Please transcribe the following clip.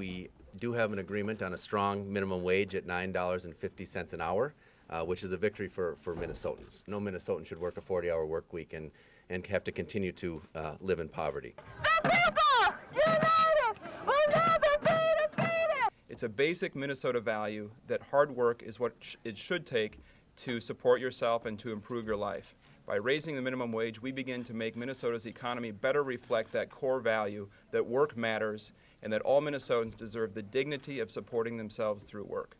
we do have an agreement on a strong minimum wage at $9.50 an hour, uh, which is a victory for, for Minnesotans. No Minnesotan should work a 40-hour work week and, and have to continue to uh, live in poverty. The people united will never be defeated. It's a basic Minnesota value that hard work is what sh- it should take to support yourself and to improve your life. By raising the minimum wage, we begin to make Minnesota's economy better reflect that core value that work matters and that all Minnesotans deserve the dignity of supporting themselves through work.